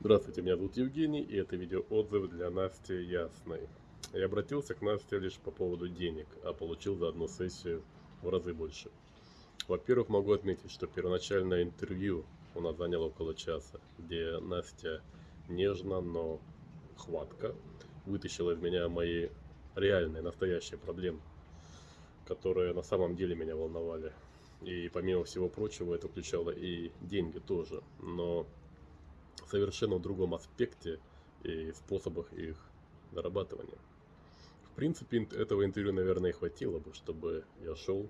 Здравствуйте, меня зовут Евгений, и это видео отзыв для Насти Ясной. Я обратился к Насте лишь по поводу денег, а получил за одну сессию в разы больше. Во-первых, могу отметить, что первоначальное интервью у нас заняло около часа, где Настя нежно, но хватко вытащила из меня мои реальные, настоящие проблемы, которые на самом деле меня волновали. И помимо всего прочего, это включало и деньги тоже, но совершенно в другом аспекте и способах их зарабатывания. В принципе, этого интервью, наверное, и хватило бы, чтобы я шел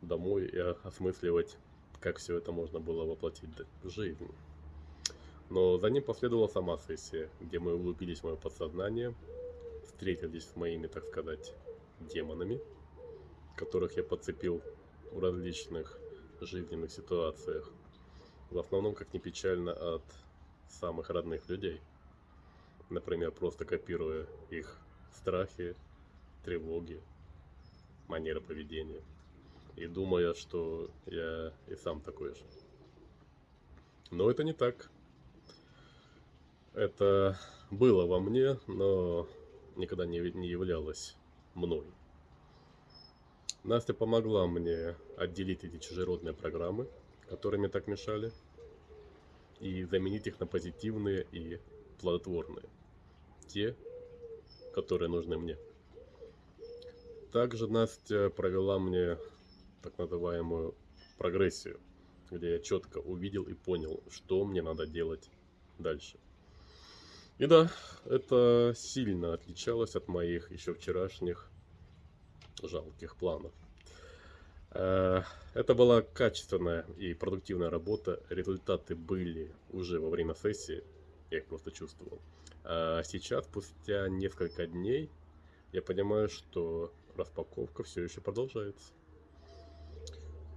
домой и осмысливать, как все это можно было воплотить в жизнь. Но за ним последовала сама сессия, где мы углубились в мое подсознание, встретились с моими, так сказать, демонами, которых я подцепил в различных жизненных ситуациях. В основном, как ни печально, от самых родных людей. Например, просто копируя их страхи, тревоги, манеры поведения. И думая, что я и сам такой же. Но это не так. Это было во мне, но никогда не, не являлось мной. Настя помогла мне отделить эти чужеродные программы, которые мне так мешали, и заменить их на позитивные и плодотворные. Те, которые нужны мне. Также Настя провела мне так называемую прогрессию, где я четко увидел и понял, что мне надо делать дальше. И да, это сильно отличалось от моих еще вчерашних жалких планов. Это была качественная и продуктивная работа. Результаты были уже во время сессии. Я их просто чувствовал. А сейчас, спустя несколько дней, я понимаю, что распаковка все еще продолжается.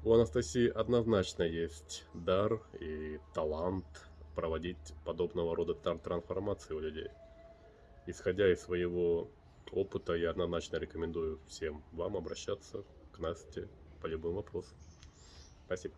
У Анастасии однозначно есть дар и талант проводить подобного рода трансформации у людей. Исходя из своего опыта, я однозначно рекомендую всем вам обращаться к Насте по любым вопросам. Спасибо.